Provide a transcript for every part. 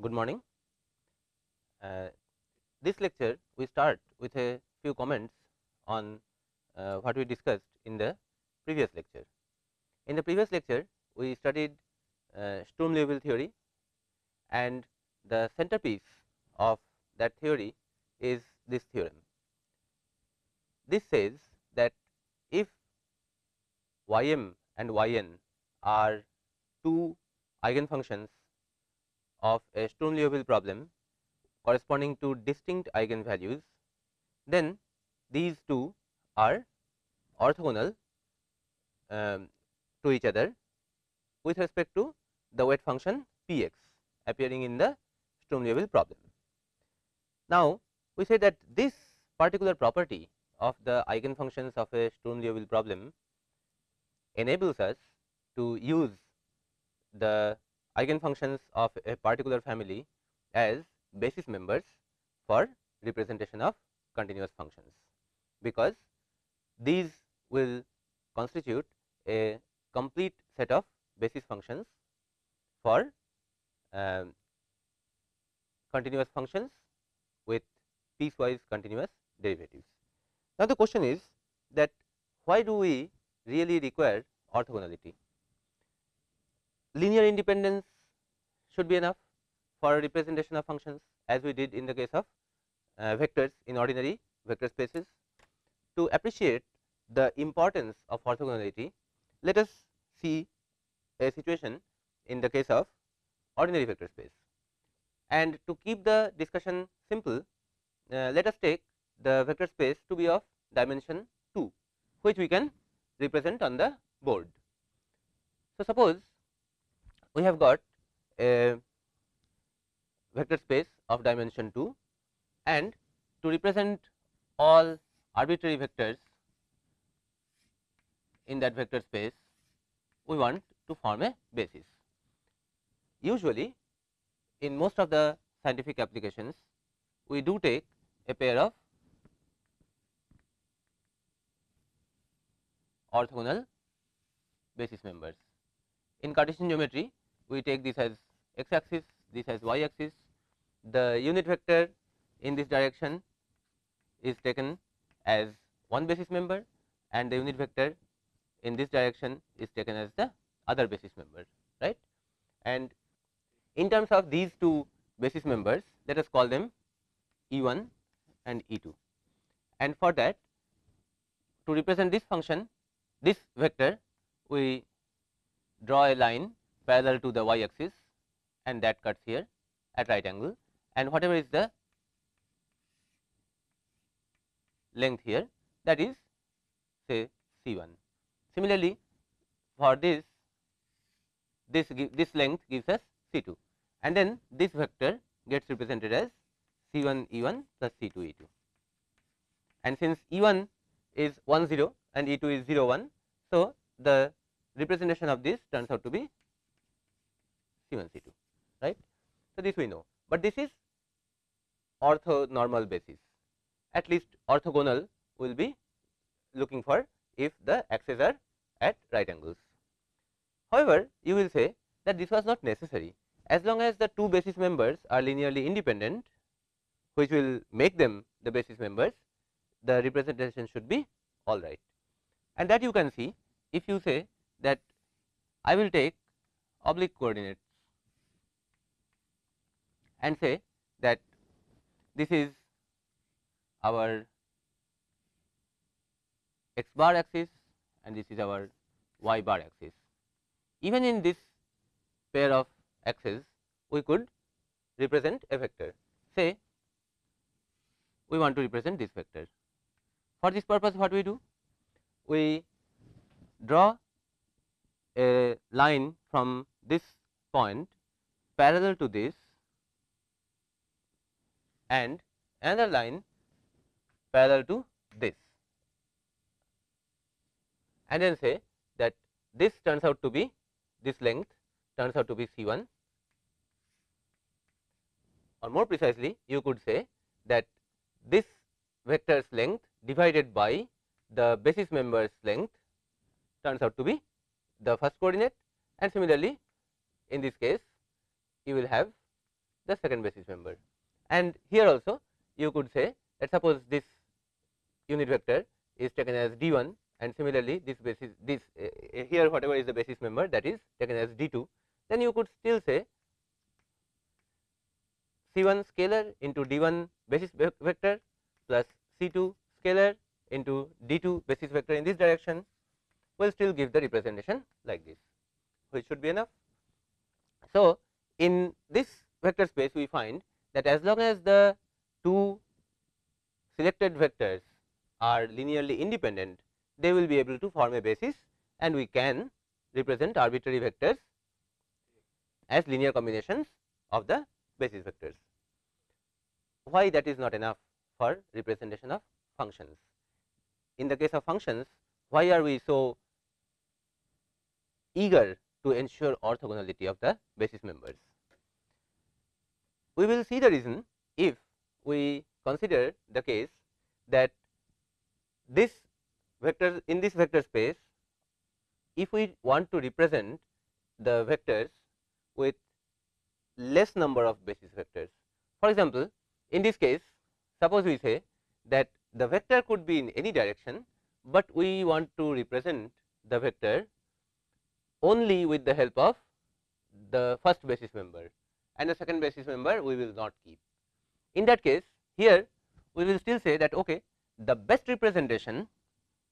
good morning. Uh, this lecture we start with a few comments on uh, what we discussed in the previous lecture. In the previous lecture we studied uh, Sturm Liouville theory and the centerpiece of that theory is this theorem. This says that if y m and y n are two eigenfunctions of a Sturm Liouville problem corresponding to distinct eigenvalues, then these two are orthogonal um, to each other with respect to the weight function p x appearing in the Sturm Liouville problem. Now, we say that this particular property of the eigenfunctions of a Sturm Liouville problem enables us to use the eigenfunctions of a particular family as basis members for representation of continuous functions, because these will constitute a complete set of basis functions for uh, continuous functions with piecewise continuous derivatives. Now, the question is that why do we really require orthogonality? Linear independence should be enough for a representation of functions as we did in the case of uh, vectors in ordinary vector spaces. To appreciate the importance of orthogonality, let us see a situation in the case of ordinary vector space. And to keep the discussion simple, uh, let us take the vector space to be of dimension 2, which we can represent on the board. So, suppose we have got a vector space of dimension 2 and to represent all arbitrary vectors in that vector space we want to form a basis. Usually in most of the scientific applications we do take a pair of orthogonal basis members. In Cartesian geometry we take this as x axis, this as y axis. The unit vector in this direction is taken as one basis member and the unit vector in this direction is taken as the other basis member right. And in terms of these two basis members let us call them E 1 and E 2 and for that to represent this function this vector we draw a line parallel to the y axis and that cuts here at right angle and whatever is the length here that is say C 1. Similarly, for this this this length gives us C 2 and then this vector gets represented as C 1 E 1 plus C 2 E 2 and since E 1 is 1 0 and E 2 is 0 1. So, the representation of this turns out to be C1 C2 right. So, this we know, but this is orthonormal basis at least orthogonal will be looking for if the axes are at right angles. However, you will say that this was not necessary as long as the two basis members are linearly independent which will make them the basis members the representation should be all right and that you can see if you say that I will take oblique coordinates and say that this is our x bar axis and this is our y bar axis. Even in this pair of axes we could represent a vector say we want to represent this vector. For this purpose what we do? We draw a line from this point parallel to this and another line parallel to this. And then say that this turns out to be this length turns out to be C 1 or more precisely you could say that this vector's length divided by the basis member's length turns out to be the first coordinate. And similarly in this case you will have the second basis member. And here also you could say that suppose this unit vector is taken as d 1 and similarly this basis this uh, here whatever is the basis member that is taken as d 2 then you could still say C 1 scalar into d 1 basis vector plus C 2 scalar into d 2 basis vector in this direction will still give the representation like this which should be enough. So, in this vector space we find that as long as the two selected vectors are linearly independent they will be able to form a basis and we can represent arbitrary vectors as linear combinations of the basis vectors. Why that is not enough for representation of functions? In the case of functions, why are we so eager to ensure orthogonality of the basis members? We will see the reason if we consider the case that this vector in this vector space, if we want to represent the vectors with less number of basis vectors. For example, in this case suppose we say that the vector could be in any direction, but we want to represent the vector only with the help of the first basis member and the second basis member we will not keep. In that case here we will still say that okay, the best representation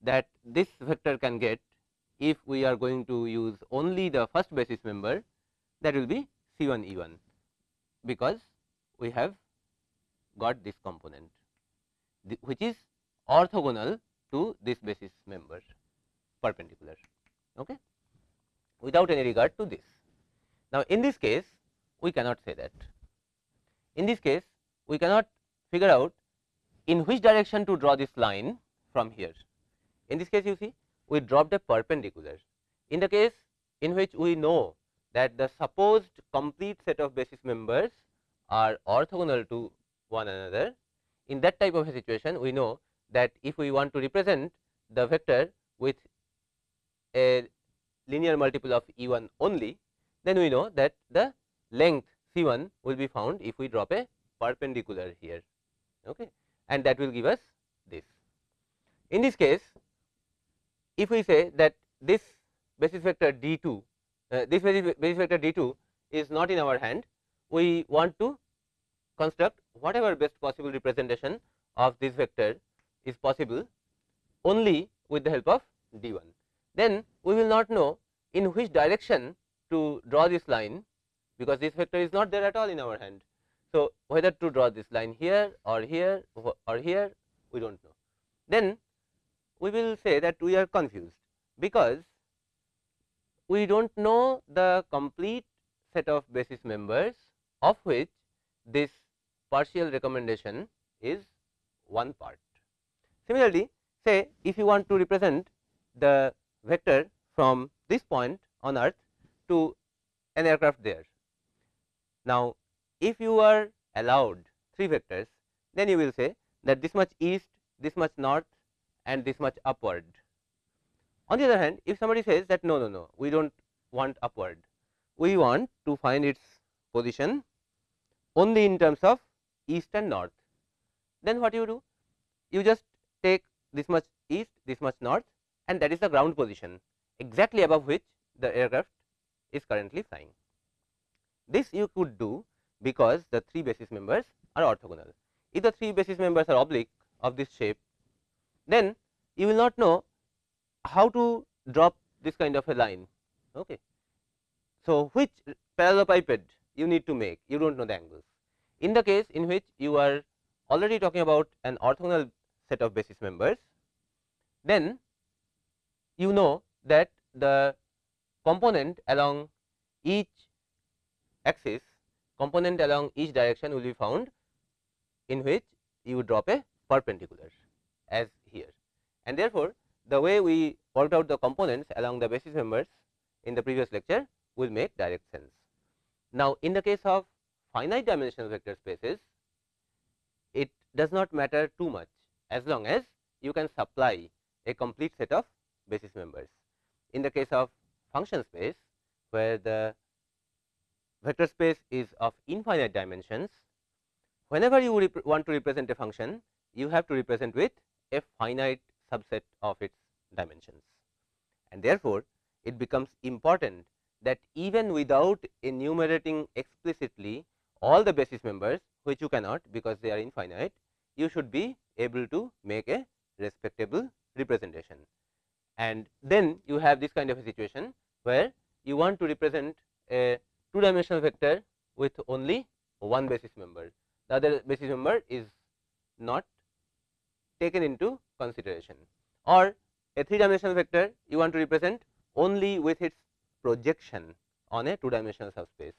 that this vector can get if we are going to use only the first basis member that will be C 1 E 1, because we have got this component which is orthogonal to this basis member perpendicular okay, without any regard to this. Now, in this case we cannot say that. In this case we cannot figure out in which direction to draw this line from here. In this case you see we dropped a perpendicular. In the case in which we know that the supposed complete set of basis members are orthogonal to one another. In that type of a situation, we know that if we want to represent the vector with a linear multiple of E 1 only, then we know that the length C 1 will be found if we drop a perpendicular here okay, and that will give us this. In this case, if we say that this basis vector d 2 uh, this basis, vector d 2 is not in our hand, we want to construct whatever best possible representation of this vector is possible only with the help of d 1. Then we will not know in which direction to draw this line, because this vector is not there at all in our hand. So, whether to draw this line here or here or here we do not know. Then we will say that we are confused, because we do not know the complete set of basis members of which this partial recommendation is one part. Similarly, say if you want to represent the vector from this point on earth to an aircraft there. Now, if you are allowed three vectors, then you will say that this much east, this much north and this much upward on the other hand, if somebody says that no, no, no, we do not want upward, we want to find its position only in terms of east and north, then what you do? You just take this much east, this much north and that is the ground position exactly above which the aircraft is currently flying. This you could do because the three basis members are orthogonal. If the three basis members are oblique of this shape, then you will not know how to drop this kind of a line. Okay. So, which parallelepiped you need to make you do not know the angles. In the case in which you are already talking about an orthogonal set of basis members, then you know that the component along each axis component along each direction will be found in which you drop a perpendicular as here and therefore, the way we worked out the components along the basis members in the previous lecture will make direct sense. Now, in the case of finite dimensional vector spaces, it does not matter too much as long as you can supply a complete set of basis members. In the case of function space, where the vector space is of infinite dimensions, whenever you want to represent a function, you have to represent with a finite subset of its dimensions. And therefore, it becomes important that even without enumerating explicitly all the basis members which you cannot because they are infinite, you should be able to make a respectable representation. And then you have this kind of a situation where you want to represent a two dimensional vector with only one basis member. The other basis member is not taken into consideration or a three dimensional vector you want to represent only with its projection on a two dimensional subspace.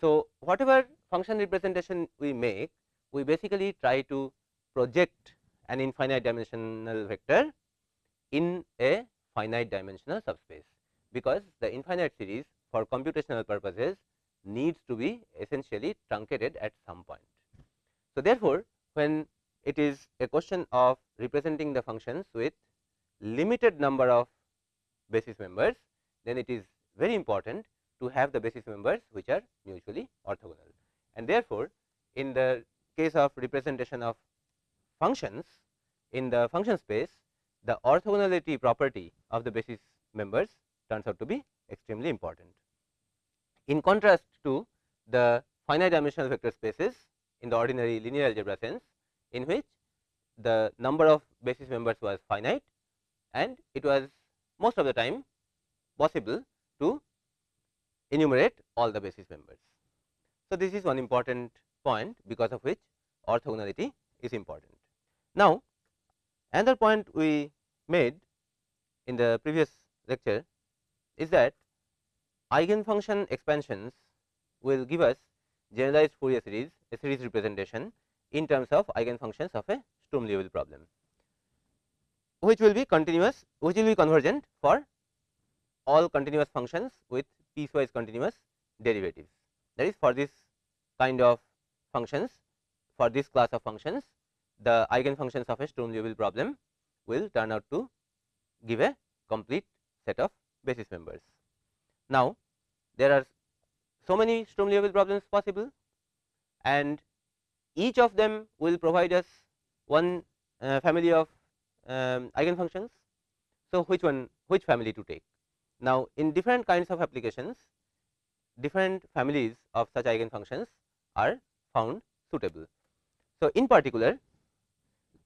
So, whatever function representation we make, we basically try to project an infinite dimensional vector in a finite dimensional subspace, because the infinite series for computational purposes needs to be essentially truncated at some point. So, therefore, when it is a question of representing the functions with limited number of basis members, then it is very important to have the basis members which are mutually orthogonal. And therefore, in the case of representation of functions in the function space, the orthogonality property of the basis members turns out to be extremely important. In contrast to the finite dimensional vector spaces in the ordinary linear algebra sense, in which the number of basis members was finite and it was most of the time possible to enumerate all the basis members. So, this is one important point because of which orthogonality is important. Now, another point we made in the previous lecture is that eigenfunction expansions will give us generalized Fourier series, a series representation in terms of eigenfunctions of a Sturm Liouville problem, which will be continuous, which will be convergent for all continuous functions with piecewise continuous derivatives. That is for this kind of functions, for this class of functions, the eigenfunctions of a Sturm Liouville problem will turn out to give a complete set of basis members. Now, there are so many Sturm Liouville problems possible and each of them will provide us one uh, family of um, eigenfunctions. So, which one which family to take? Now, in different kinds of applications different families of such eigenfunctions are found suitable. So, in particular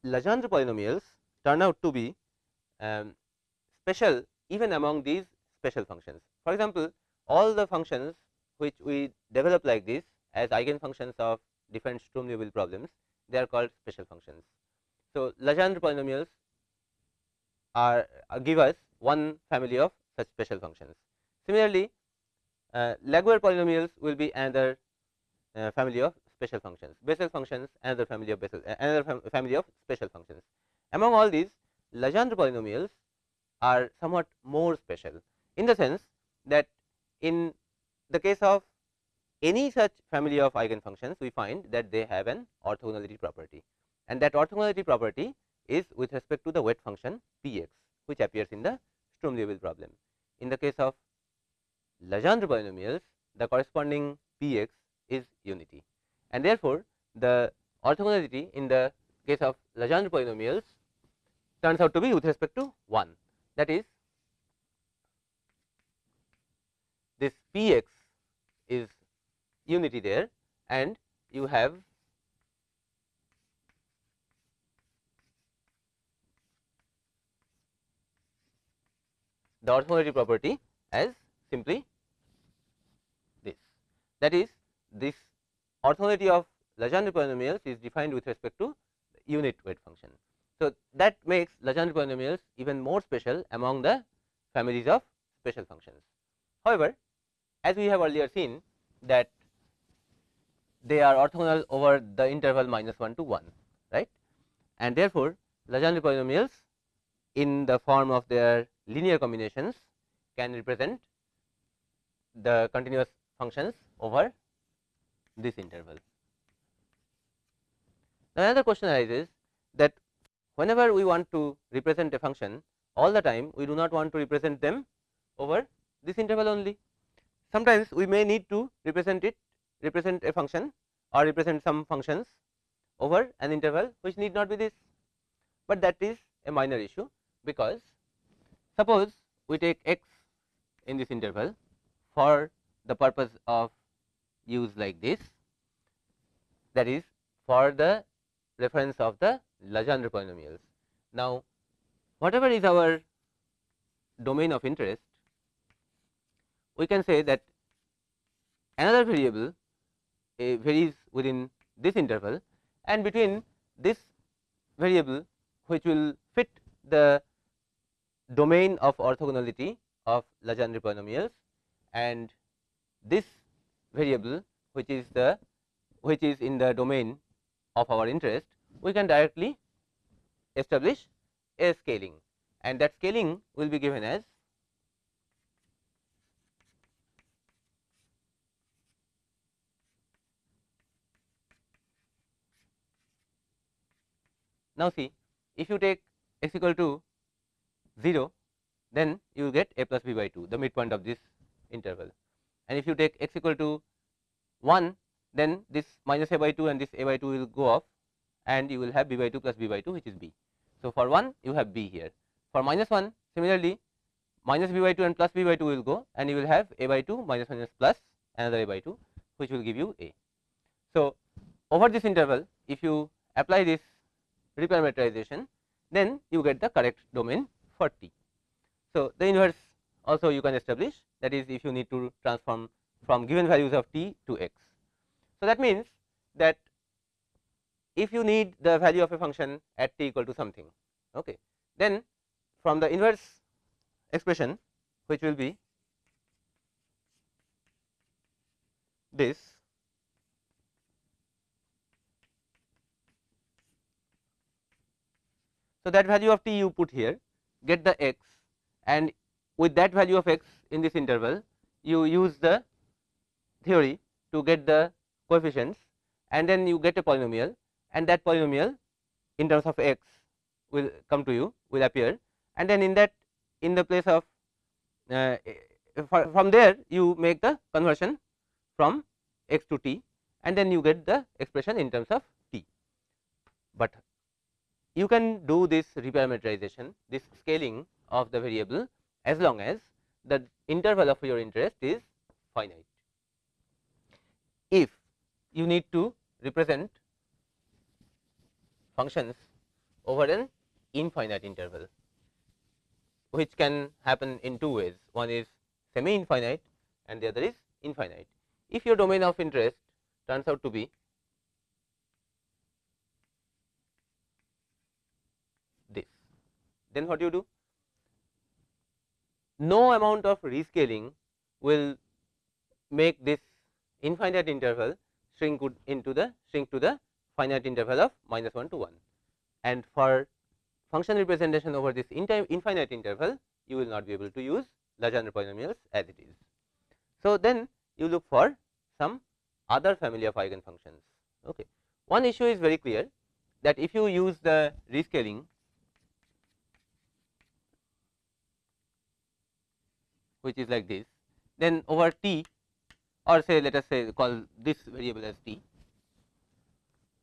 Legendre polynomials turn out to be um, special even among these special functions. For example, all the functions which we develop like this as eigenfunctions of different Sturm Liouville problems, they are called special functions. So, Legendre polynomials are uh, give us one family of such special functions. Similarly, uh, Laguerre polynomials will be another uh, family of special functions. Bessel functions another family of Bessel, uh, another fam family of special functions. Among all these, Legendre polynomials are somewhat more special in the sense that in the case of any such family of eigenfunctions, we find that they have an orthogonality property and that orthogonality property is with respect to the weight function p x, which appears in the Sturm Liouville problem. In the case of Legendre polynomials, the corresponding p x is unity and therefore, the orthogonality in the case of Legendre polynomials turns out to be with respect to 1 that is this p x is unity there and you have the orthogonality property as simply this. That is, this orthogonality of Legendre polynomials is defined with respect to the unit weight function. So, that makes Legendre polynomials even more special among the families of special functions. However, as we have earlier seen that they are orthogonal over the interval minus 1 to 1 right and therefore, Legendre polynomials in the form of their linear combinations can represent the continuous functions over this interval. Now, another question arises that whenever we want to represent a function all the time we do not want to represent them over this interval only. sometimes we may need to represent it represent a function or represent some functions over an interval which need not be this, but that is a minor issue because suppose we take x in this interval for the purpose of use like this that is for the reference of the Legendre polynomials. Now, whatever is our domain of interest, we can say that another variable uh, varies within this interval and between this variable which will fit the domain of orthogonality of Legendre polynomials and this variable which is the which is in the domain of our interest, we can directly establish a scaling and that scaling will be given as Now, see if you take x equal to 0 then you get a plus b by 2 the midpoint of this interval. And if you take x equal to 1 then this minus a by 2 and this a by 2 will go off and you will have b by 2 plus b by 2 which is b. So, for 1 you have b here for minus 1 similarly minus b by 2 and plus b by 2 will go and you will have a by 2 minus minus plus another a by 2 which will give you a. So, over this interval if you apply this reparameterization then you get the correct domain for t. So, the inverse also you can establish that is if you need to transform from given values of t to x. So, that means that if you need the value of a function at t equal to something okay, then from the inverse expression which will be this So, that value of t you put here get the x and with that value of x in this interval you use the theory to get the coefficients and then you get a polynomial and that polynomial in terms of x will come to you will appear and then in that in the place of uh, from there you make the conversion from x to t and then you get the expression in terms of t. But you can do this reparameterization this scaling of the variable as long as the interval of your interest is finite. If you need to represent functions over an infinite interval which can happen in two ways one is semi infinite and the other is infinite. If your domain of interest turns out to be this then what do you do no amount of rescaling will make this infinite interval shrink into the shrink to the finite interval of minus 1 to 1 and for function representation over this infinite interval you will not be able to use Legendre polynomials as it is. So, then you look for some other family of eigenfunctions. Okay. One issue is very clear that if you use the rescaling which is like this then over t or say let us say call this variable as t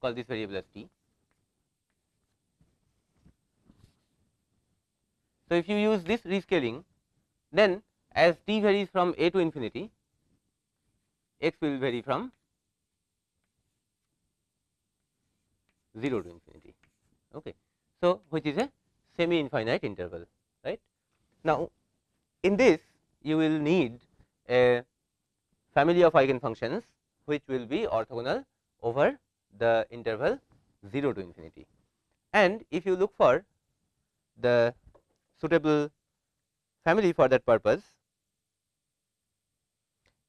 call this variable as t. So, if you use this rescaling then as t varies from a to infinity x will vary from 0 to infinity. Okay. So, which is a semi infinite interval right. Now, in this you will need a family of eigenfunctions which will be orthogonal over the interval 0 to infinity. And if you look for the suitable family for that purpose,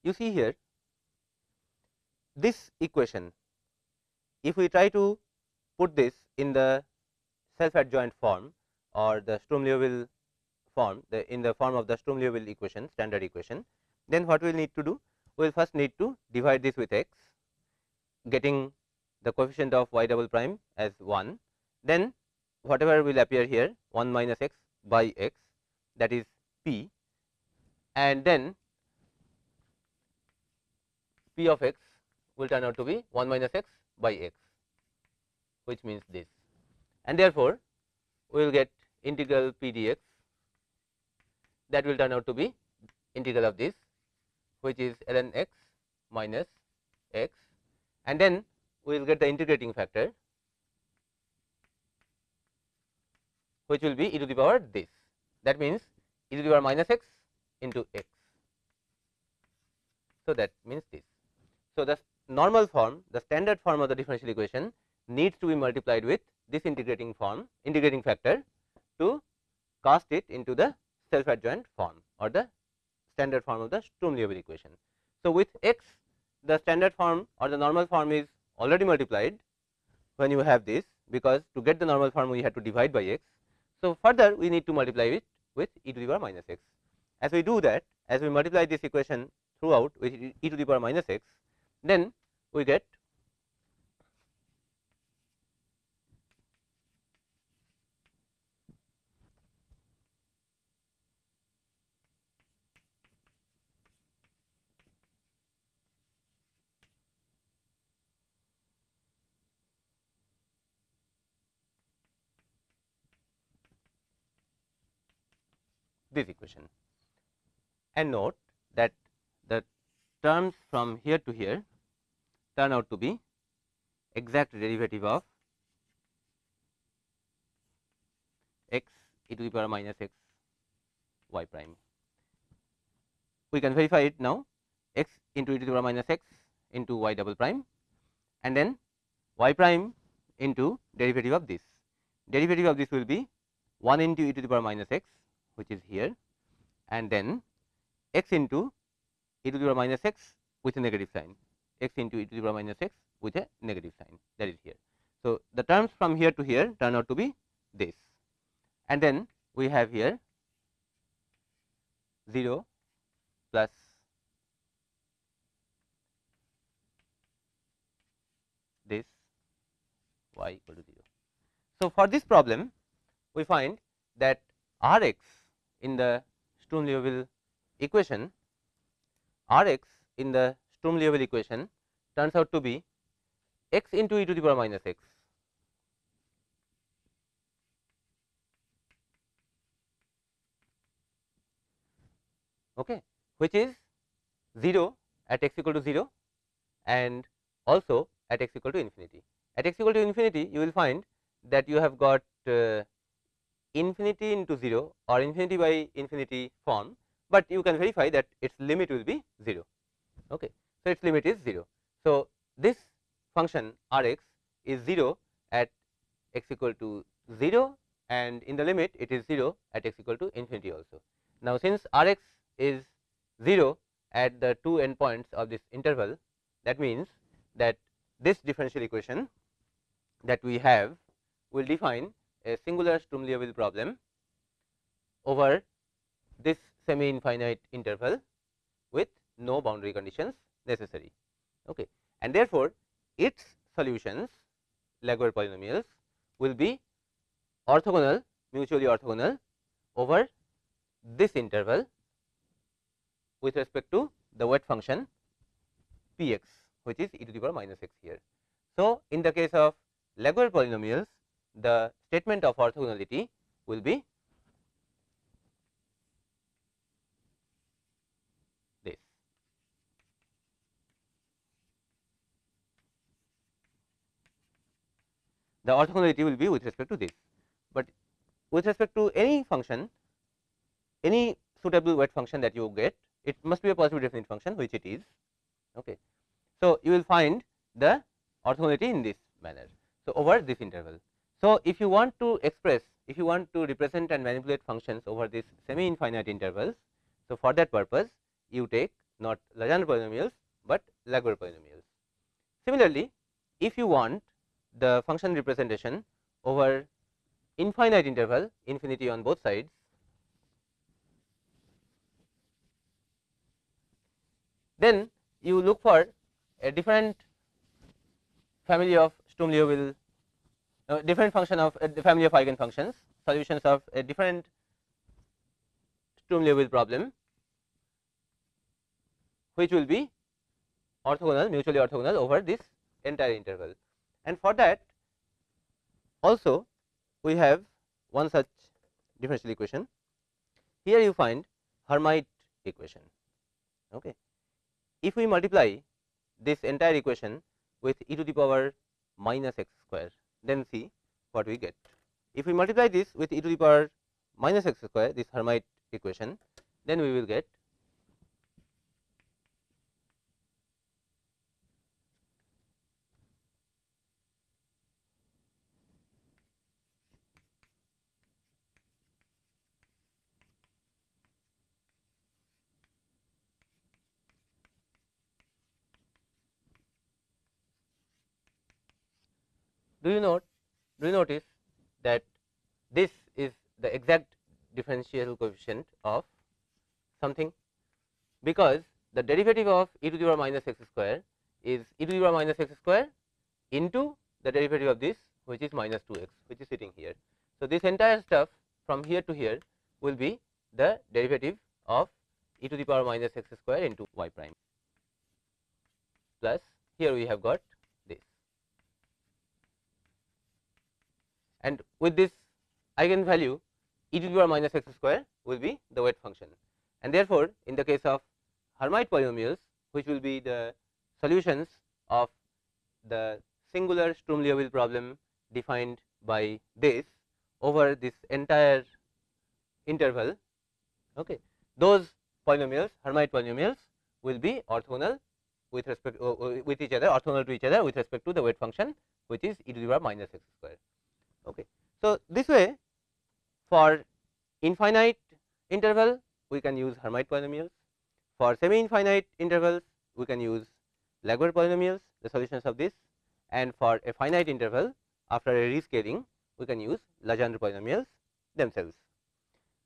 you see here this equation, if we try to put this in the self adjoint form or the Sturm Liouville form the in the form of the Sturm Liouville equation standard equation, then what we will need to do? We will first need to divide this with x, getting the coefficient of y double prime as 1, then whatever will appear here 1 minus x by x that is p and then p of x will turn out to be 1 minus x by x which means this. And therefore, we will get integral p dx that will turn out to be integral of this which is ln x minus x and then we will get the integrating factor which will be e to the power this that means e to the power minus x into x. So, that means this. So, the normal form the standard form of the differential equation needs to be multiplied with this integrating form integrating factor to cast it into the self adjoint form or the standard form of the Sturm Liouville equation. So, with x the standard form or the normal form is already multiplied when you have this because to get the normal form we had to divide by x. So, further we need to multiply it with e to the power minus x. As we do that as we multiply this equation throughout with e to the power minus x then we get this equation and note that the terms from here to here turn out to be exact derivative of x e to the power minus x y prime. We can verify it now x into e to the power minus x into y double prime and then y prime into derivative of this. Derivative of this will be 1 into e to the power minus x which is here and then x into e to the power minus x with a negative sign x into e to the power minus x with a negative sign that is here. So, the terms from here to here turn out to be this and then we have here 0 plus this y equal to 0. So, for this problem we find that R x in the Sturm Liouville equation, R x in the Sturm Liouville equation turns out to be x into e to the power minus x. Okay, which is 0 at x equal to 0 and also at x equal to infinity. At x equal to infinity you will find that you have got uh, infinity into 0 or infinity by infinity form, but you can verify that its limit will be 0. Okay. So, its limit is 0. So, this function r x is 0 at x equal to 0 and in the limit it is 0 at x equal to infinity also. Now, since r x is 0 at the two endpoints of this interval that means that this differential equation that we have will define a singular Sturm Liouville problem over this semi infinite interval with no boundary conditions necessary. Okay. And therefore, its solutions Laguerre polynomials will be orthogonal mutually orthogonal over this interval with respect to the weight function p x which is e to the power minus x here. So, in the case of Laguerre polynomials the statement of orthogonality will be this. The orthogonality will be with respect to this, but with respect to any function, any suitable weight function that you get, it must be a positive definite function which it is. Okay. So, you will find the orthogonality in this manner. So, over this interval. So, if you want to express if you want to represent and manipulate functions over this semi infinite intervals. So, for that purpose you take not Legendre polynomials, but Laguerre polynomials. Similarly, if you want the function representation over infinite interval infinity on both sides, then you look for a different family of Sturm Liouville uh, different function of uh, the family of eigenfunctions solutions of a different Sturm Liouville problem which will be orthogonal mutually orthogonal over this entire interval. And for that also we have one such differential equation. Here you find Hermite equation. Okay. If we multiply this entire equation with e to the power minus x square, then see what we get. If we multiply this with e to the power minus x square, this Hermite equation, then we will get do you note do you notice that this is the exact differential coefficient of something because the derivative of e to the power minus x square is e to the power minus x square into the derivative of this which is minus 2 x which is sitting here. So, this entire stuff from here to here will be the derivative of e to the power minus x square into y prime plus here we have got and with this eigenvalue e to the power minus x square will be the weight function. And therefore, in the case of Hermite polynomials which will be the solutions of the singular Sturm Liouville problem defined by this over this entire interval. Okay. Those polynomials Hermite polynomials will be orthogonal with respect uh, uh, with each other orthogonal to each other with respect to the weight function which is e to the power minus x square. Okay. So, this way for infinite interval we can use Hermite polynomials, for semi infinite intervals we can use Laguerre polynomials the solutions of this and for a finite interval after a rescaling we can use Legendre polynomials themselves.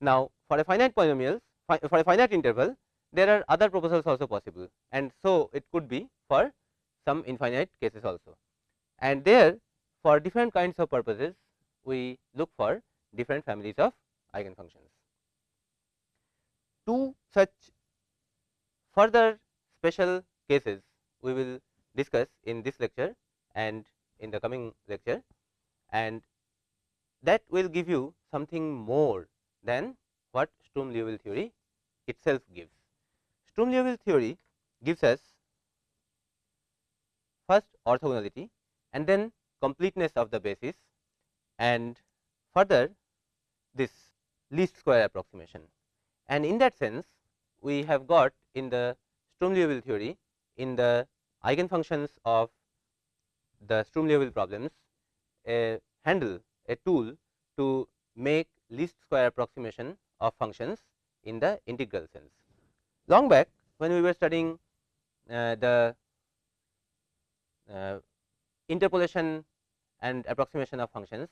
Now, for a finite polynomials for a finite interval there are other proposals also possible and so it could be for some infinite cases also and there for different kinds of purposes we look for different families of eigenfunctions. Two such further special cases we will discuss in this lecture and in the coming lecture and that will give you something more than what Sturm Liouville theory itself gives. Sturm Liouville theory gives us first orthogonality and then completeness of the basis and further this least square approximation. And in that sense we have got in the Sturm Liouville theory in the eigenfunctions of the Sturm Liouville problems a handle a tool to make least square approximation of functions in the integral sense. Long back when we were studying uh, the uh, interpolation and approximation of functions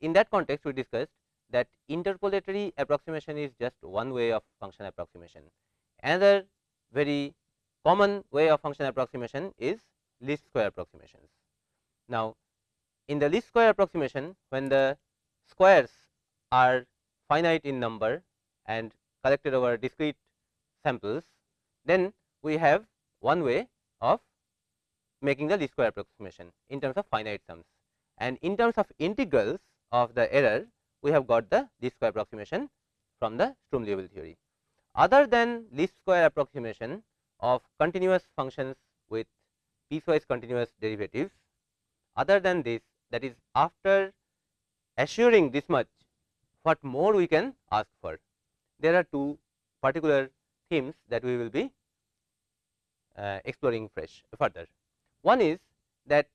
in that context, we discussed that interpolatory approximation is just one way of function approximation. Another very common way of function approximation is least square approximations. Now, in the least square approximation, when the squares are finite in number and collected over discrete samples, then we have one way of making the least square approximation in terms of finite sums. And in terms of integrals, of the error we have got the least square approximation from the Sturm Liouville theory. Other than least square approximation of continuous functions with piecewise continuous derivatives, other than this that is after assuring this much what more we can ask for. There are two particular themes that we will be uh, exploring fresh further. One is that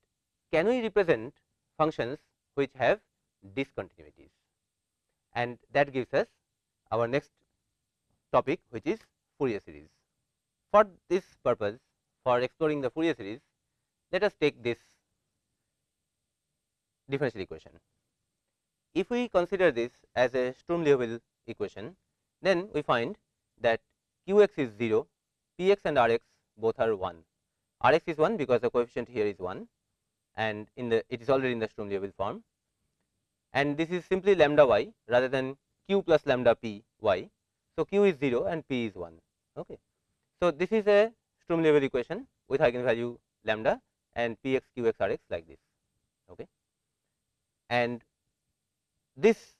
can we represent functions which have discontinuities and that gives us our next topic which is Fourier series. For this purpose for exploring the Fourier series let us take this differential equation. If we consider this as a Sturm Liouville equation then we find that q x is 0, p x and r x both are 1. r x is 1 because the coefficient here is 1 and in the it is already in the Sturm Liouville form and this is simply lambda y rather than q plus lambda p y. So, q is 0 and p is 1. Okay. So, this is a Sturm Liouville equation with eigenvalue lambda and p x q x r x like this. Okay. And this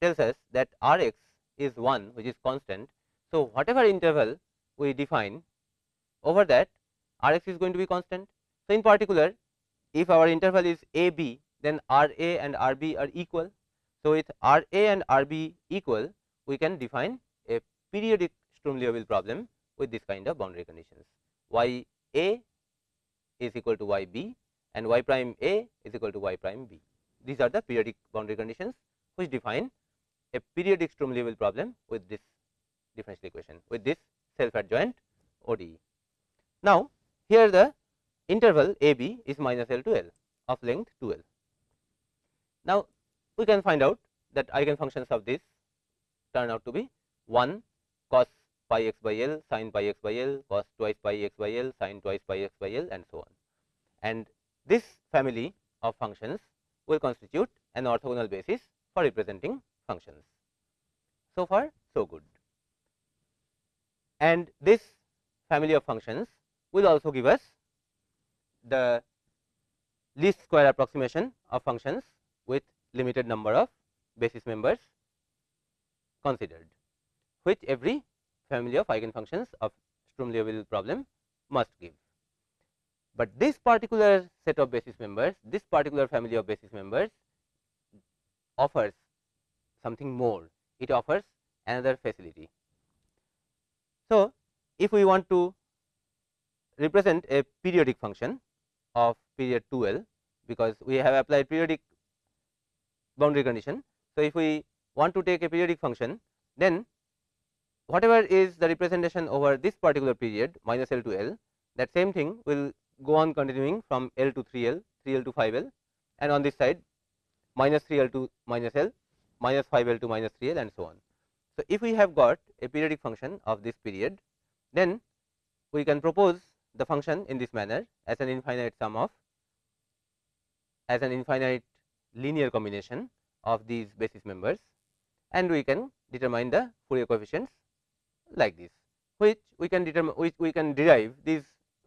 tells us that r x is 1 which is constant. So, whatever interval we define over that r x is going to be constant. So, in particular if our interval is a b then r a and r b are equal. So, with r a and r b equal we can define a periodic Sturm Liouville problem with this kind of boundary conditions y a is equal to y b and y prime a is equal to y prime b. These are the periodic boundary conditions which define a periodic Sturm Liouville problem with this differential equation with this self adjoint ODE. Now, here the interval a b is minus L to L of length 2 L. Now, we can find out that eigenfunctions of this turn out to be 1 cos pi x by L sin pi x by L cos twice pi x by L sin twice pi x by L and so on. And this family of functions will constitute an orthogonal basis for representing functions. So far so good. And this family of functions will also give us the least square approximation of functions limited number of basis members considered, which every family of eigenfunctions of Sturm Liouville problem must give. But this particular set of basis members, this particular family of basis members offers something more, it offers another facility. So, if we want to represent a periodic function of period 2L, because we have applied periodic boundary condition. So, if we want to take a periodic function, then whatever is the representation over this particular period minus L to L, that same thing will go on continuing from L to 3L, 3L to 5L and on this side minus 3L to minus L, minus 5L to minus 3L and so on. So, if we have got a periodic function of this period, then we can propose the function in this manner as an infinite sum of as an infinite linear combination of these basis members and we can determine the Fourier coefficients like this, which we can determine which we can derive these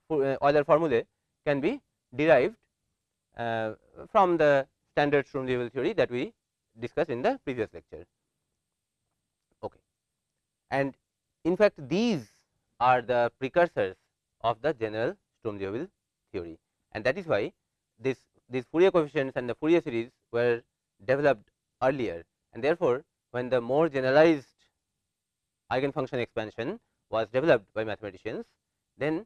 uh, Euler formulae can be derived uh, from the standard Sturm Liouville theory that we discussed in the previous lecture. Okay. And in fact, these are the precursors of the general Sturm Liouville theory and that is why this these Fourier coefficients and the Fourier series were developed earlier and therefore, when the more generalized eigenfunction expansion was developed by mathematicians, then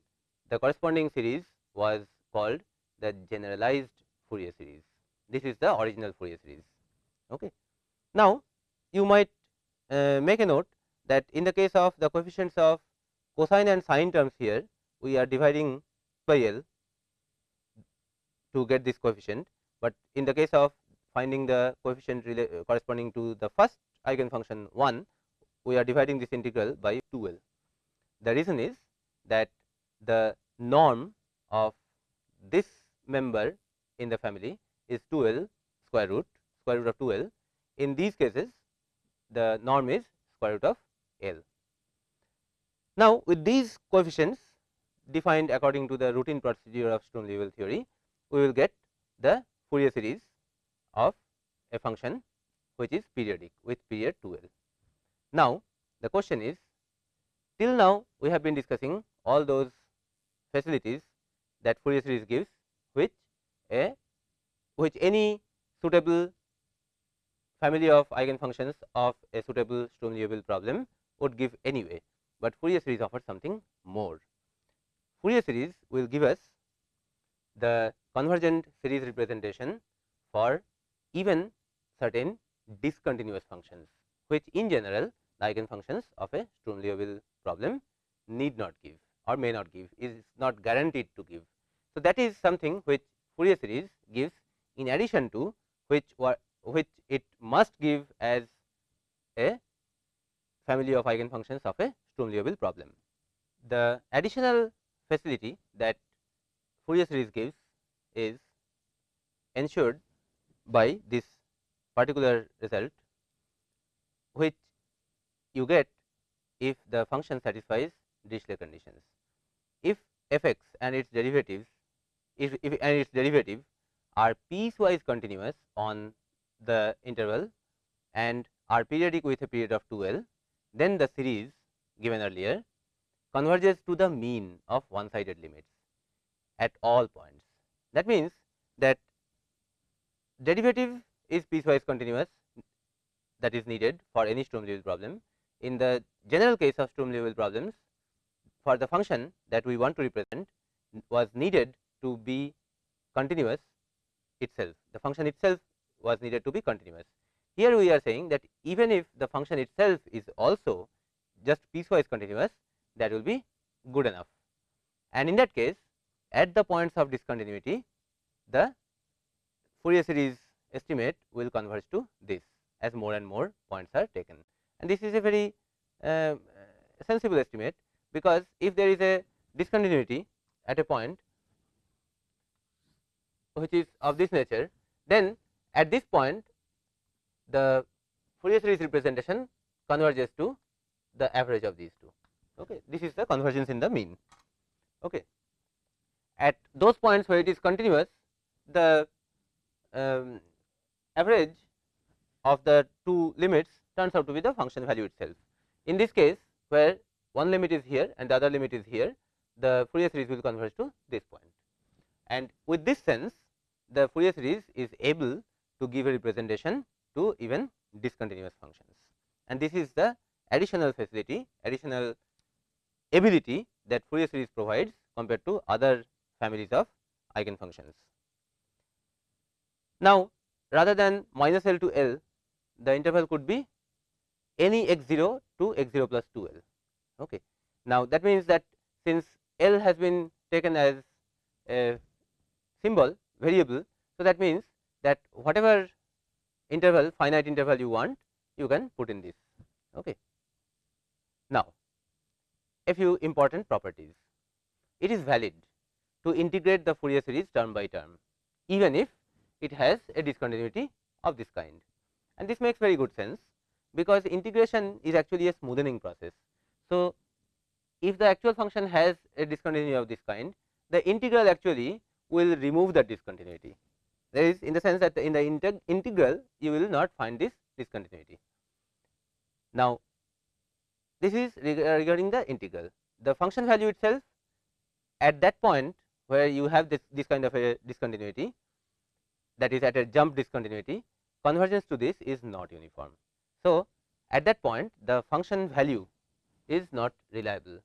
the corresponding series was called the generalized Fourier series. This is the original Fourier series. Okay. Now, you might uh, make a note that in the case of the coefficients of cosine and sine terms here, we are dividing by L to get this coefficient, but in the case of finding the coefficient uh, corresponding to the first eigenfunction 1, we are dividing this integral by 2 L. The reason is that the norm of this member in the family is 2 L square root square root of 2 L. In these cases, the norm is square root of L. Now, with these coefficients defined according to the routine procedure of Sturm Liouville theory, we will get the Fourier series of a function which is periodic with period 2 L. Now, the question is till now we have been discussing all those facilities that Fourier series gives which a which any suitable family of eigenfunctions of a suitable Sturm Liouville problem would give anyway, but Fourier series offers something more. Fourier series will give us the convergent series representation for even certain discontinuous functions, which in general the eigenfunctions of a Sturm Liouville problem need not give or may not give is not guaranteed to give. So, that is something which Fourier series gives in addition to which which it must give as a family of eigenfunctions of a Sturm Liouville problem. The additional facility that Fourier series gives is ensured by this particular result which you get if the function satisfies Dirichlet conditions. If f x and its derivatives if, if and its derivative are piecewise continuous on the interval and are periodic with a period of 2 L, then the series given earlier converges to the mean of one sided limits at all points. That means, that derivative is piecewise continuous that is needed for any Sturm Liouville problem. In the general case of Sturm Liouville problems, for the function that we want to represent was needed to be continuous itself. The function itself was needed to be continuous. Here we are saying that even if the function itself is also just piecewise continuous, that will be good enough. And in that case, at the points of discontinuity, the Fourier series estimate will converge to this as more and more points are taken. And this is a very uh, sensible estimate, because if there is a discontinuity at a point which is of this nature, then at this point the Fourier series representation converges to the average of these two. Okay. This is the convergence in the mean. Okay. At those points where it is continuous, the um, average of the two limits turns out to be the function value itself. In this case, where one limit is here and the other limit is here, the Fourier series will converge to this point. And with this sense, the Fourier series is able to give a representation to even discontinuous functions. And this is the additional facility, additional ability that Fourier series provides compared to other families of eigenfunctions. Now, rather than minus L to L, the interval could be any x 0 to x 0 plus 2 L. Okay. Now, that means that since L has been taken as a symbol variable, so that means that whatever interval finite interval you want, you can put in this. Okay. Now, a few important properties. It is valid to integrate the Fourier series term by term, even if it has a discontinuity of this kind. And this makes very good sense, because integration is actually a smoothing process. So, if the actual function has a discontinuity of this kind, the integral actually will remove that discontinuity. There is in the sense that in the integ integral you will not find this discontinuity. Now, this is regarding the integral. The function value itself at that point where you have this, this kind of a discontinuity that is at a jump discontinuity convergence to this is not uniform. So, at that point the function value is not reliable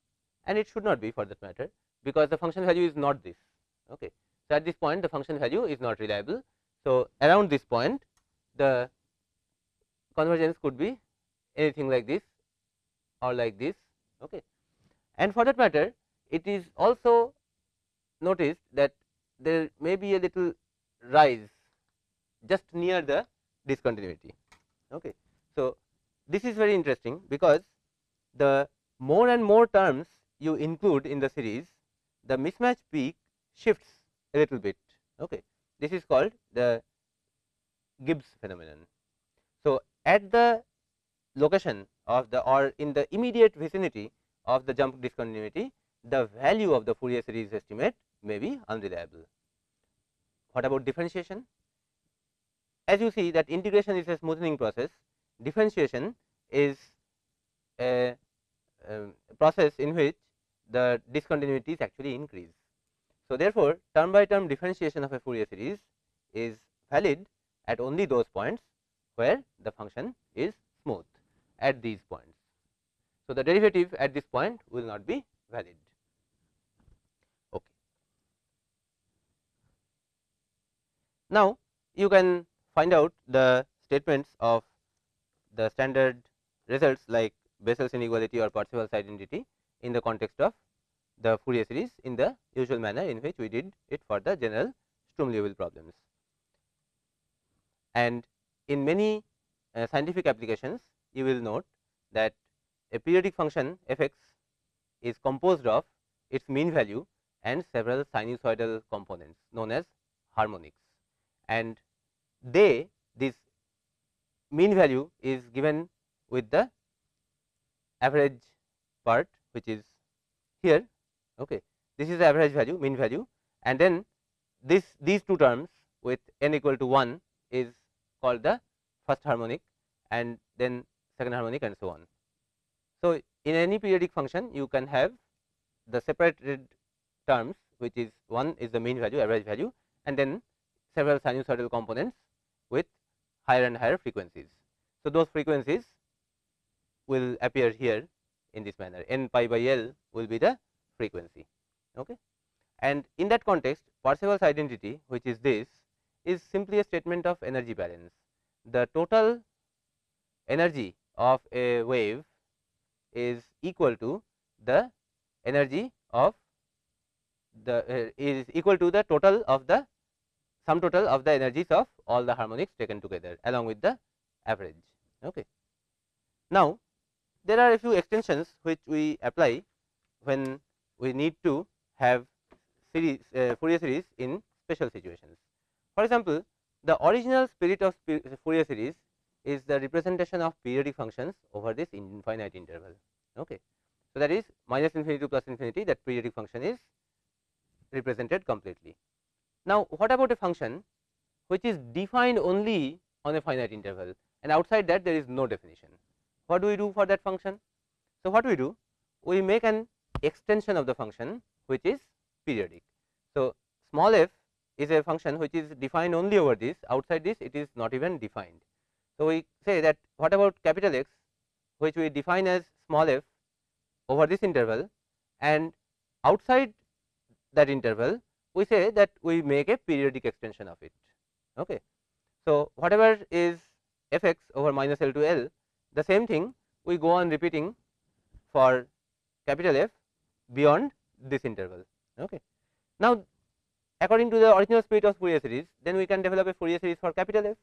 and it should not be for that matter, because the function value is not this. Okay. So, at this point the function value is not reliable. So, around this point the convergence could be anything like this or like this. Okay. And for that matter it is also noticed that there may be a little rise just near the discontinuity. Okay. So, this is very interesting because the more and more terms you include in the series, the mismatch peak shifts a little bit. Okay. This is called the Gibbs phenomenon. So, at the location of the or in the immediate vicinity of the jump discontinuity, the value of the Fourier series estimate may be unreliable. What about differentiation? As you see that integration is a smoothing process, differentiation is a, a process in which the discontinuities actually increase. So, therefore, term by term differentiation of a Fourier series is valid at only those points where the function is smooth at these points. So, the derivative at this point will not be valid. Okay. Now, you can find out the statements of the standard results like Bessel's inequality or Parseval's identity in the context of the Fourier series in the usual manner in which we did it for the general Sturm Liouville problems. And in many uh, scientific applications, you will note that a periodic function f x is composed of its mean value and several sinusoidal components known as harmonics. And they this mean value is given with the average part which is here Okay. this is the average value mean value and then this these two terms with n equal to 1 is called the first harmonic and then second harmonic and so on. So, in any periodic function you can have the separated terms which is one is the mean value average value and then several sinusoidal components with higher and higher frequencies. So, those frequencies will appear here in this manner n pi by L will be the frequency. Okay. And in that context Parseval's identity which is this is simply a statement of energy balance. The total energy of a wave is equal to the energy of the uh, is equal to the total of the sum total of the energies of all the harmonics taken together along with the average. Okay. Now, there are a few extensions which we apply when we need to have series uh, Fourier series in special situations. For example, the original spirit of Fourier series is the representation of periodic functions over this infinite interval. Okay. So, that is minus infinity to plus infinity that periodic function is represented completely. Now, what about a function which is defined only on a finite interval and outside that there is no definition. What do we do for that function? So, what we do? We make an extension of the function which is periodic. So, small f is a function which is defined only over this outside this it is not even defined. So, we say that what about capital X which we define as small f over this interval and outside that interval we say that we make a periodic extension of it. Okay. So, whatever is f x over minus L to L the same thing we go on repeating for capital F beyond this interval. Okay. Now, according to the original spirit of Fourier series then we can develop a Fourier series for capital F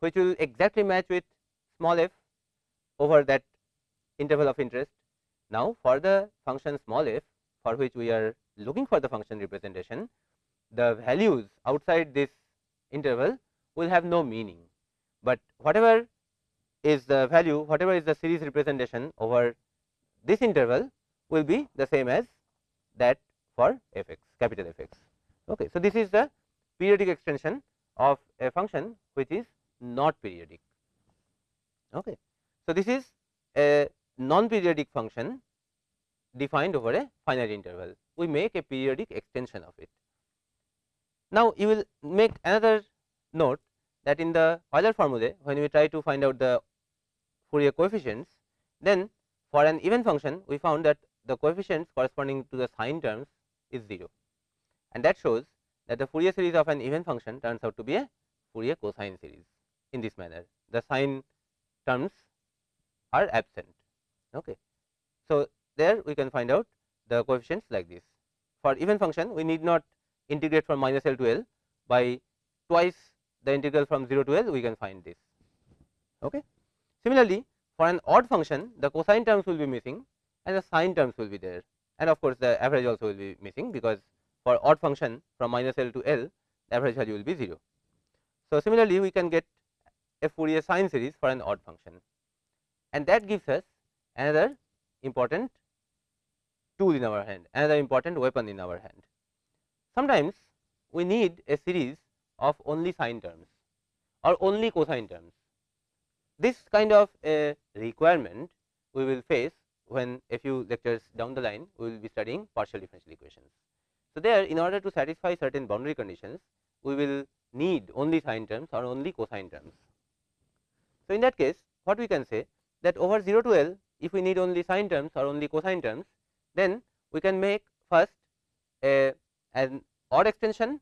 which will exactly match with small f over that interval of interest. Now, for the function small f for which we are looking for the function representation, the values outside this interval will have no meaning, but whatever is the value whatever is the series representation over this interval will be the same as that for f x capital F x. Okay. So, this is the periodic extension of a function which is not periodic. Okay. So, this is a non periodic function defined over a finite interval we make a periodic extension of it. Now, you will make another note that in the Euler formulae when we try to find out the Fourier coefficients then for an even function we found that the coefficients corresponding to the sine terms is 0 and that shows that the Fourier series of an even function turns out to be a Fourier cosine series in this manner the sine terms are absent. Okay. So, there we can find out the coefficients like this. For even function we need not integrate from minus L to L by twice the integral from 0 to L we can find this. Okay. Similarly, for an odd function the cosine terms will be missing and the sine terms will be there and of course, the average also will be missing because for odd function from minus L to L the average value will be 0. So, similarly, we can get a Fourier sine series for an odd function and that gives us another important tool in our hand, another important weapon in our hand. Sometimes we need a series of only sine terms or only cosine terms. This kind of a requirement we will face when a few lectures down the line we will be studying partial differential equations. So, there in order to satisfy certain boundary conditions we will need only sine terms or only cosine terms. So, in that case what we can say that over 0 to L if we need only sine terms or only cosine terms then we can make first a an odd extension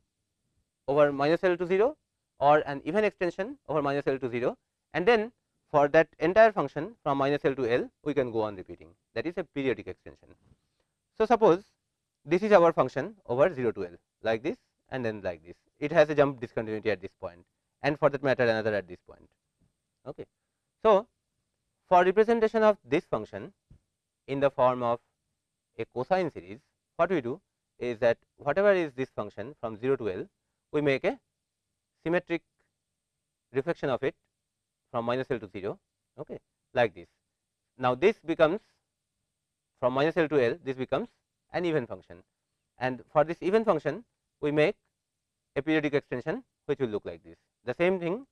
over minus L to 0 or an even extension over minus L to 0 and then for that entire function from minus L to L we can go on repeating that is a periodic extension. So, suppose this is our function over 0 to L like this and then like this it has a jump discontinuity at this point and for that matter another at this point. Okay. So, for representation of this function in the form of a cosine series, what we do is that whatever is this function from 0 to L, we make a symmetric reflection of it from minus L to 0 okay, like this. Now, this becomes from minus L to L this becomes an even function and for this even function we make a periodic extension which will look like this. The same thing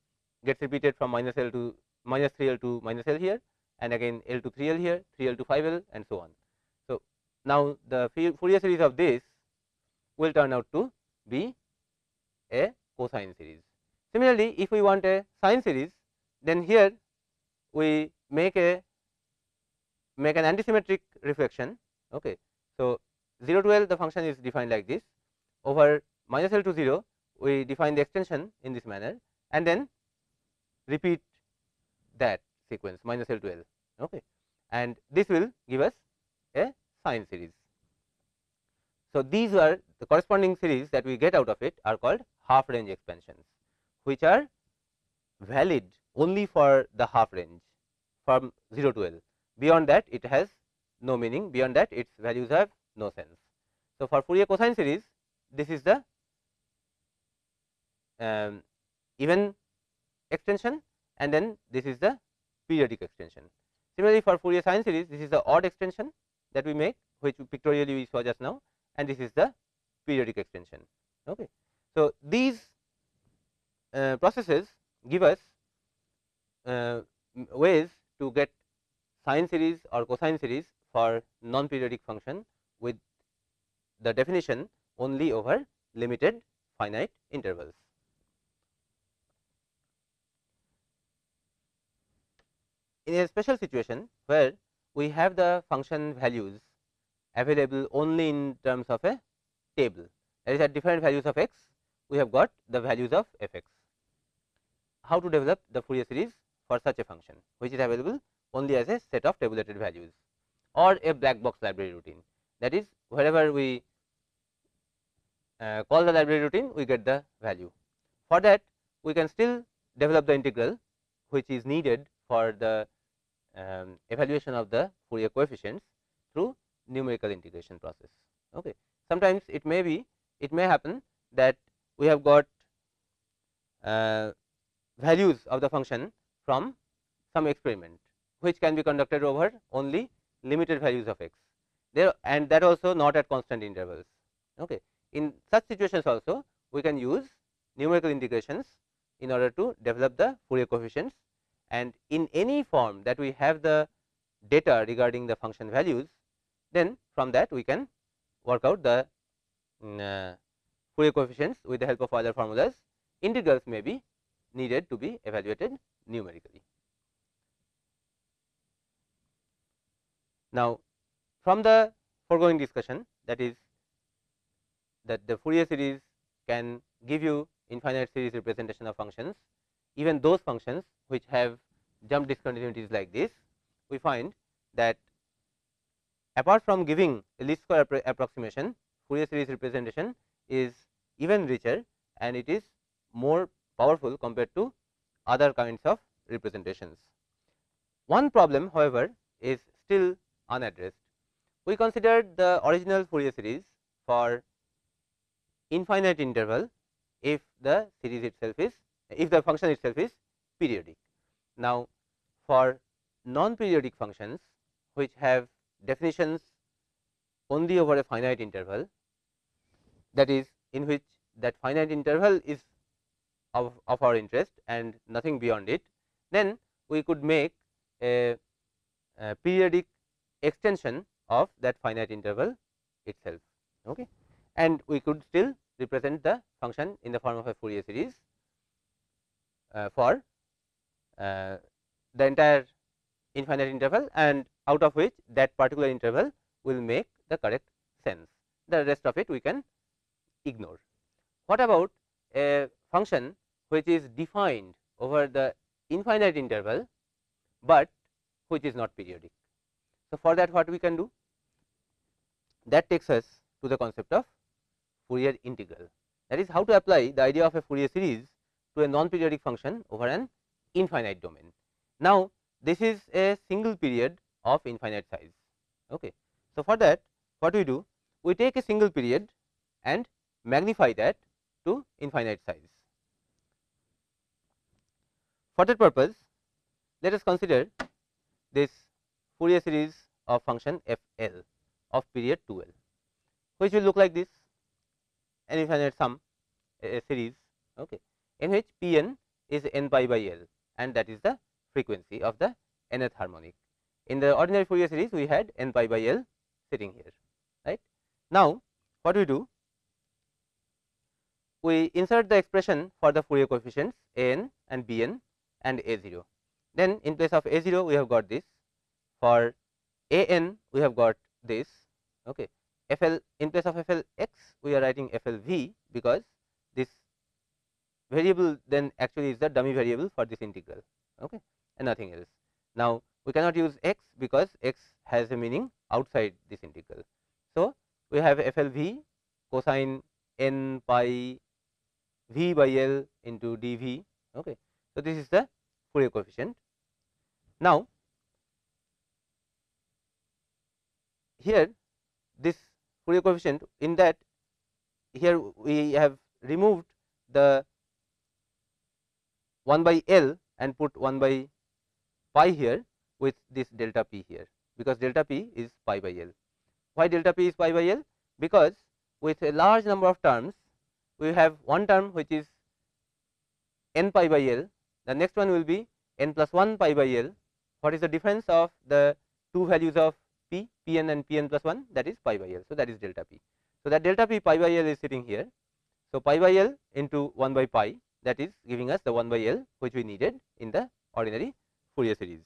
gets repeated from minus L to minus 3 L to minus L here and again L to 3 L here, 3 L to 5 L and so on. Now the Fourier series of this will turn out to be a cosine series. Similarly, if we want a sine series then here we make a make an antisymmetric reflection. Okay. So, 0 to L the function is defined like this over minus L to 0 we define the extension in this manner and then repeat that sequence minus L to L okay. and this will give us a series. So, these are the corresponding series that we get out of it are called half range expansions which are valid only for the half range from 0 to L beyond that it has no meaning beyond that its values have no sense. So, for Fourier cosine series this is the um, even extension and then this is the periodic extension. Similarly, for Fourier sine series this is the odd extension that we make which pictorially we saw just now and this is the periodic extension. Okay. So, these uh, processes give us uh, ways to get sine series or cosine series for non periodic function with the definition only over limited finite intervals. In a special situation where we have the function values available only in terms of a table that is at different values of x we have got the values of f x. How to develop the Fourier series for such a function which is available only as a set of tabulated values or a black box library routine that is wherever we uh, call the library routine we get the value. For that we can still develop the integral which is needed for the um, evaluation of the Fourier coefficients through numerical integration process. Okay. Sometimes it may be it may happen that we have got uh, values of the function from some experiment which can be conducted over only limited values of x there and that also not at constant intervals. Okay. In such situations also we can use numerical integrations in order to develop the Fourier coefficients and in any form that we have the data regarding the function values, then from that we can work out the um, uh, Fourier coefficients with the help of other formulas. Integrals may be needed to be evaluated numerically. Now, from the foregoing discussion that is that the Fourier series can give you infinite series representation of functions even those functions which have jump discontinuities like this, we find that apart from giving a least square appro approximation, Fourier series representation is even richer and it is more powerful compared to other kinds of representations. One problem however, is still unaddressed. We considered the original Fourier series for infinite interval if the series itself is if the function itself is periodic. Now, for non periodic functions which have definitions only over a finite interval that is in which that finite interval is of, of our interest and nothing beyond it, then we could make a, a periodic extension of that finite interval itself. Okay. And we could still represent the function in the form of a Fourier series for uh, the entire infinite interval and out of which that particular interval will make the correct sense. The rest of it we can ignore. What about a function which is defined over the infinite interval, but which is not periodic. So, for that what we can do? That takes us to the concept of Fourier integral. That is how to apply the idea of a Fourier series to a non periodic function over an infinite domain. Now, this is a single period of infinite size. Okay. So, for that what we do? We take a single period and magnify that to infinite size. For that purpose, let us consider this Fourier series of function f l of period 2 l, which will look like this. an infinite sum a series okay, in which p n is n pi by l and that is the frequency of the nth harmonic. In the ordinary Fourier series we had n pi by l sitting here right. Now, what we do? We insert the expression for the Fourier coefficients a n and b n and a 0. Then in place of a 0 we have got this for a n we have got this okay. FL in place of f l x, we are writing f l v because this variable then actually is the dummy variable for this integral okay, and nothing else. Now, we cannot use x because x has a meaning outside this integral. So, we have FLV cosine n pi v by L into dv. Okay. So, this is the Fourier coefficient. Now, here this Fourier coefficient in that here we have removed the 1 by L and put 1 by pi here with this delta p here because delta p is pi by L. Why delta p is pi by L? Because with a large number of terms we have one term which is n pi by L, the next one will be n plus 1 pi by L. What is the difference of the two values of p, p n and p n plus 1 that is pi by L. So, that is delta p. So, that delta p pi by L is sitting here. So, pi by L into 1 by pi that is giving us the 1 by L which we needed in the ordinary Fourier series.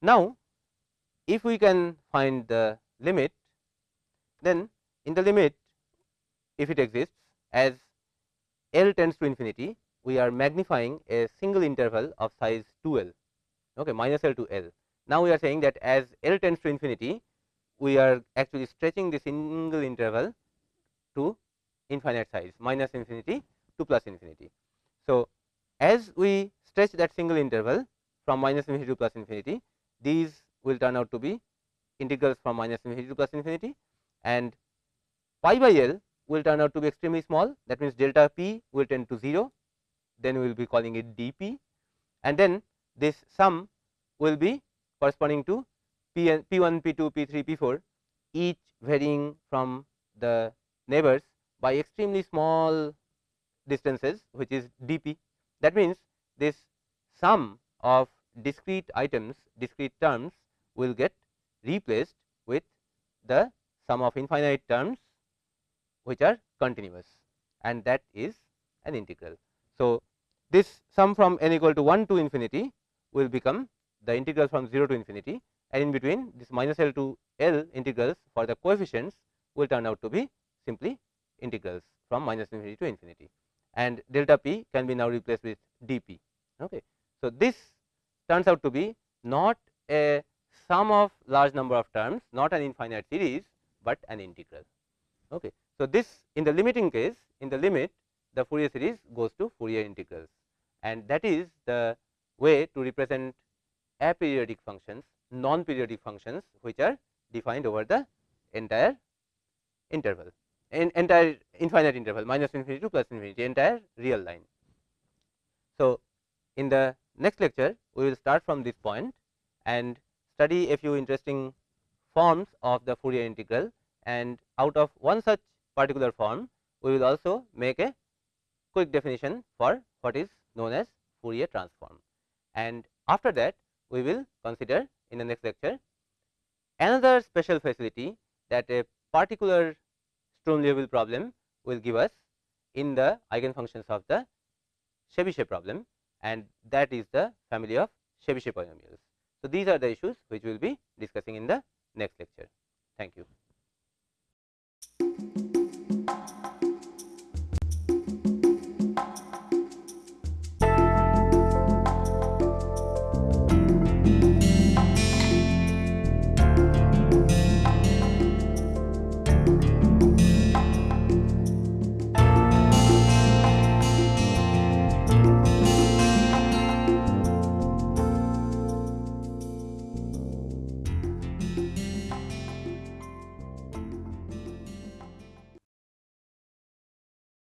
Now, if we can find the limit, then in the limit if it exists as L tends to infinity, we are magnifying a single interval of size 2 L okay, minus L to L. Now, we are saying that as L tends to infinity, we are actually stretching the single interval to infinite size minus infinity to plus infinity. So, as we stretch that single interval from minus infinity to plus infinity, these will turn out to be integrals from minus infinity to plus infinity and pi by L will turn out to be extremely small. That means delta p will tend to 0 then we will be calling it dp. And then this sum will be corresponding to p n p1 p2 p3 p4 each varying from the neighbors by extremely small distances which is dp. That means this sum of discrete items discrete terms will get replaced with the sum of infinite terms which are continuous. And that is an integral. So, this sum from n equal to 1 to infinity will become the integral from 0 to infinity. And in between this minus L to L integrals for the coefficients will turn out to be simply integrals from minus infinity to infinity and delta p can be now replaced with dp. Okay. So, this turns out to be not a sum of large number of terms, not an infinite series, but an integral. Okay. So, this in the limiting case in the limit the Fourier series goes to Fourier integrals and that is the way to represent aperiodic functions, non periodic functions which are defined over the entire interval in entire infinite interval minus infinity to plus infinity entire real line. So, in the next lecture we will start from this point and study a few interesting forms of the Fourier integral and out of one such particular form we will also make a quick definition for what is known as Fourier transform. And after that we will consider in the next lecture another special facility that a particular Sturm Liouville problem will give us in the eigenfunctions of the Chebyshev problem and that is the family of Chebyshev polynomials. So, these are the issues which we will be discussing in the next lecture. Thank you.